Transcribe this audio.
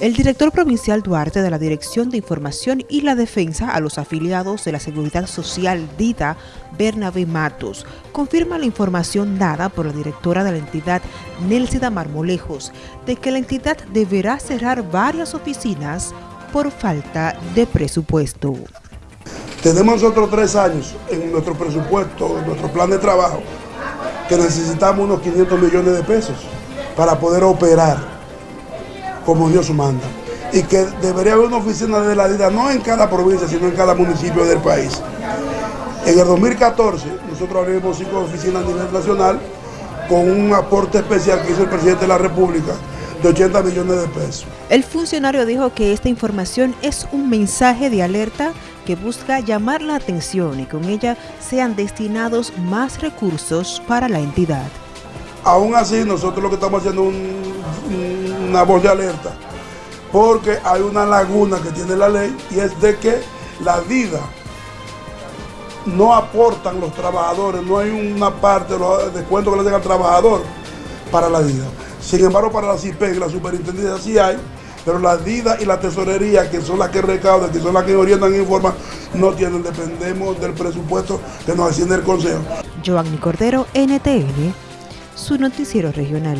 El director provincial Duarte de la Dirección de Información y la Defensa a los afiliados de la Seguridad Social DITA, Bernabé Matos, confirma la información dada por la directora de la entidad, Nelsida Marmolejos, de que la entidad deberá cerrar varias oficinas por falta de presupuesto. Tenemos nosotros tres años en nuestro presupuesto, en nuestro plan de trabajo, que necesitamos unos 500 millones de pesos para poder operar como Dios manda. Y que debería haber una oficina de la DIDA, no en cada provincia, sino en cada municipio del país. En el 2014, nosotros abrimos cinco oficinas a nivel nacional con un aporte especial que hizo el presidente de la República de 80 millones de pesos. El funcionario dijo que esta información es un mensaje de alerta que busca llamar la atención y con ella sean destinados más recursos para la entidad. Aún así, nosotros lo que estamos haciendo es una voz de alerta, porque hay una laguna que tiene la ley y es de que la vida no aportan los trabajadores, no hay una parte de los que le hacen al trabajador para la vida. Sin embargo, para la CIPEC, la superintendencia sí hay, pero la DIDA y la tesorería, que son las que recaudan, que son las que orientan e informan, no tienen, dependemos del presupuesto que nos asciende el Consejo. Joanny Cordero, NTN, su noticiero regional.